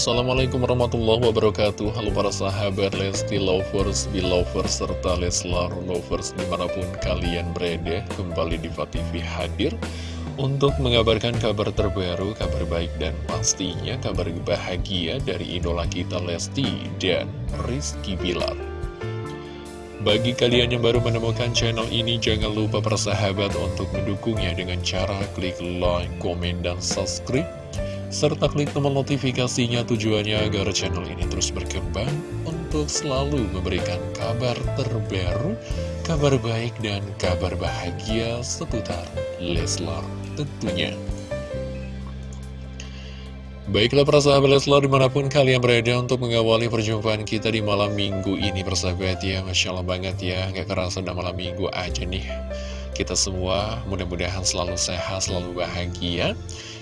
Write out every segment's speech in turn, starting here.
Assalamualaikum warahmatullahi wabarakatuh Halo para sahabat Lesti Lovers, Belovers, serta Leslar Lovers di mana pun kalian berada Kembali di TV hadir untuk mengabarkan kabar terbaru, kabar baik dan pastinya kabar bahagia dari idola kita Lesti dan Rizky Bilar bagi kalian yang baru menemukan channel ini, jangan lupa persahabat untuk mendukungnya dengan cara klik like, komen, dan subscribe. Serta klik tombol notifikasinya tujuannya agar channel ini terus berkembang untuk selalu memberikan kabar terbaru, kabar baik, dan kabar bahagia seputar Leslar tentunya. Baiklah persahabat Leslar di mana pun kalian berada untuk mengawali perjumpaan kita di malam minggu ini persahabat ya Masya Allah banget ya Gak kerasa udah malam minggu aja nih Kita semua mudah-mudahan selalu sehat, selalu bahagia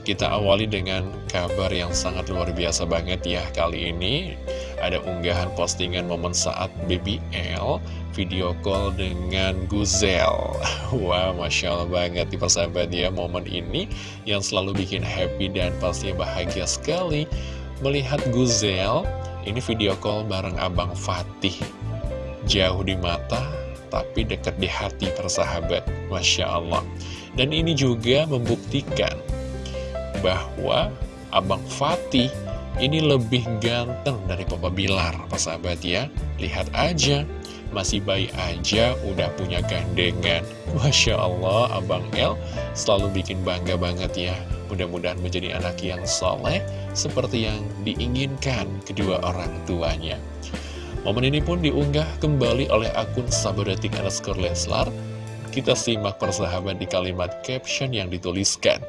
Kita awali dengan kabar yang sangat luar biasa banget ya Kali ini. Ada unggahan postingan momen saat BBL video call dengan Guzel. Wah, Masya Allah banget di persahabat ya momen ini yang selalu bikin happy dan pasti bahagia sekali melihat Guzel. Ini video call bareng Abang Fatih. Jauh di mata tapi dekat di hati persahabat. Masya Allah. Dan ini juga membuktikan bahwa Abang Fatih ini lebih ganteng dari Papa Bilar, sahabat ya. Lihat aja, masih bayi aja udah punya gandengan. Masya Allah, Abang El selalu bikin bangga banget ya. Mudah-mudahan menjadi anak yang soleh, seperti yang diinginkan kedua orang tuanya. Momen ini pun diunggah kembali oleh akun Sabodating underscore Leslar. Kita simak persahabat di kalimat caption yang dituliskan.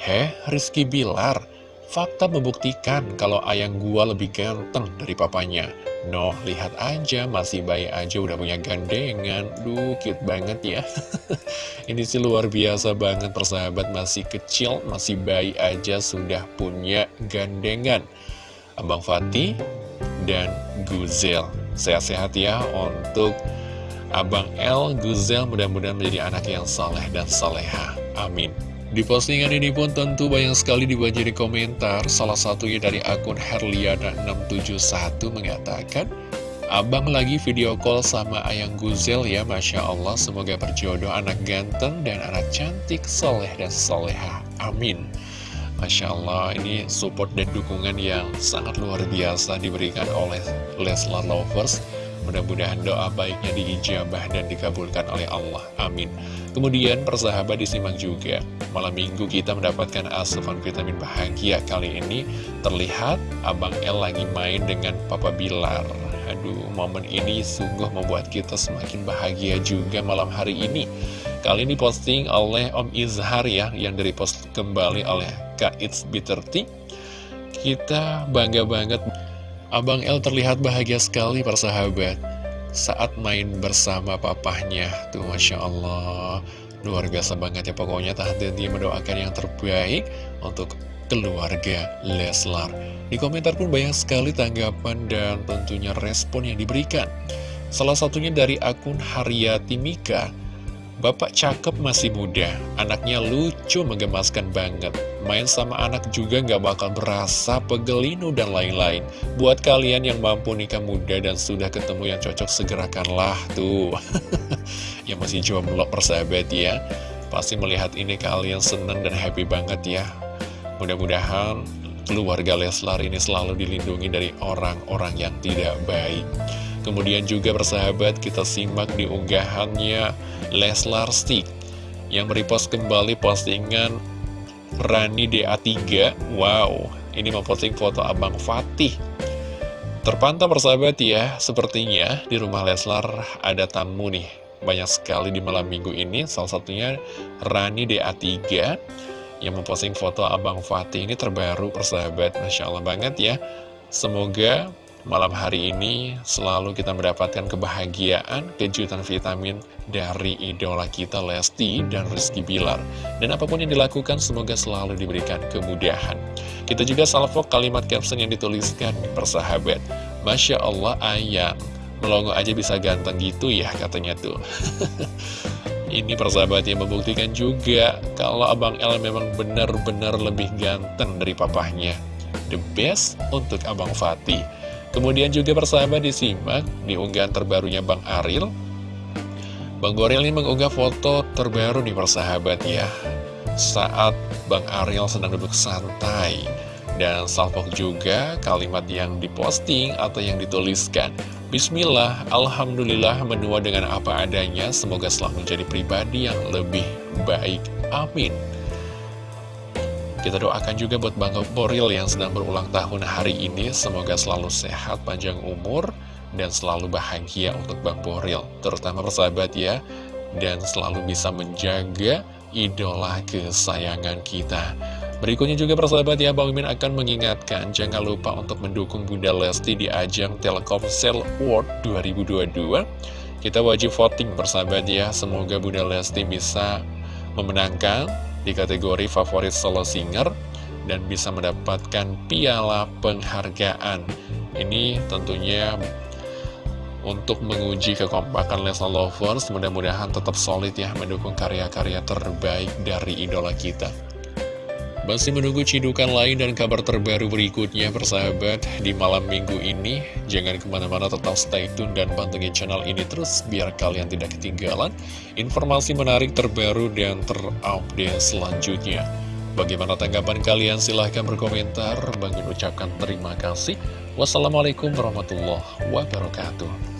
Heh, Rizky Bilar, Fakta membuktikan kalau ayang gua lebih ganteng dari papanya. Noh, lihat aja, masih bayi aja udah punya gandengan. Duh, cute banget ya. Ini sih luar biasa banget persahabat, masih kecil, masih bayi aja sudah punya gandengan. Abang Fatih dan Guzel. Sehat-sehat ya untuk Abang El, Guzel mudah-mudahan menjadi anak yang saleh dan saleha. Amin. Di postingan ini pun tentu banyak sekali dibanjiri komentar, salah satunya dari akun Herliana671 mengatakan, Abang lagi video call sama Ayang Guzel ya, Masya Allah, semoga berjodoh anak ganteng dan anak cantik, soleh dan soleha. Amin. Masya Allah, ini support dan dukungan yang sangat luar biasa diberikan oleh Leslar Lovers. Mudah-mudahan doa baiknya diijabah dan dikabulkan oleh Allah. Amin. Kemudian persahabat disimak juga. Malam minggu kita mendapatkan asupan vitamin bahagia Kali ini. Terlihat Abang El lagi main dengan Papa Bilar. Aduh momen ini sungguh membuat kita semakin bahagia juga malam hari ini. Kali ini posting oleh Om Izhar ya Yang dari post kembali oleh Kak It's B30 Kita bangga banget Abang El terlihat bahagia sekali persahabat saat main bersama papahnya Tuh Masya Allah. Luar biasa banget ya pokoknya tak henti mendoakan yang terbaik Untuk keluarga Leslar. Di komentar pun banyak sekali tanggapan dan tentunya respon yang diberikan. Salah satunya dari akun Haryati Mika Bapak cakep masih muda, anaknya lucu menggemaskan banget. Main sama anak juga nggak bakal berasa pegelinu dan lain-lain. Buat kalian yang mampu nikah muda dan sudah ketemu yang cocok, segerakanlah tuh. yang masih jomblo persahabat ya. Pasti melihat ini kalian seneng dan happy banget ya. Mudah-mudahan keluarga Leslar ini selalu dilindungi dari orang-orang yang tidak baik. Kemudian juga persahabat kita simak di unggahannya Leslar Stick yang merepost kembali postingan Rani DA3 Wow, ini memposting foto Abang Fatih. Terpantau persahabat ya, sepertinya di rumah Leslar ada tamu nih. Banyak sekali di malam minggu ini, salah satunya Rani DA3 Yang memposting foto Abang Fatih ini terbaru persahabat Masya Allah banget ya. Semoga malam hari ini selalu kita mendapatkan kebahagiaan, kejutan vitamin dari idola kita Lesti dan Rizky Bilar. Dan apa pun yang dilakukan semoga selalu diberikan kemudahan. Kita juga salvo kalimat caption yang dituliskan persahabat. Masya Allah ayam, melongo aja bisa ganteng gitu ya katanya tuh. Ini persahabat yang membuktikan juga kalau Abang El memang benar-benar lebih ganteng dari papahnya. the best untuk Abang Fatih. Kemudian juga persahabat disimak di unggahan terbarunya Bang Aril. Bang Goril ini mengunggah foto terbaru nih persahabat ya. Saat Bang Ariel sedang duduk santai. Dan salpok juga kalimat yang diposting atau yang dituliskan. Bismillah, Alhamdulillah menua dengan apa adanya. Semoga selalu menjadi pribadi yang lebih baik. Amin. Kita doakan juga buat Bang Boril yang sedang berulang tahun hari ini. Semoga selalu sehat, panjang umur, dan selalu bahagia untuk Bang Boril. Terutama persahabat ya, dan selalu bisa menjaga idola kesayangan kita. Berikutnya juga persahabat ya, Bang Mimin akan mengingatkan jangan lupa untuk mendukung Bunda Lesti di ajang Telkomsel World 2022. Kita wajib voting persahabat ya, semoga Bunda Lesti bisa memenangkan di kategori favorit solo singer dan bisa mendapatkan piala penghargaan. Ini tentunya untuk menguji kekompakan Leslar Lovers, mudah-mudahan tetap solid ya mendukung karya-karya terbaik dari idola kita. Masih menunggu cidukan lain dan kabar terbaru berikutnya persahabat di malam minggu ini. Jangan ke mana-mana tetap stay tune dan pantengin channel ini terus biar kalian tidak ketinggalan informasi menarik terbaru dan terupdate selanjutnya. Bagaimana tanggapan kalian? Silahkan berkomentar. Bang ucapkan terima kasih. Wassalamualaikum warahmatullahi wabarakatuh.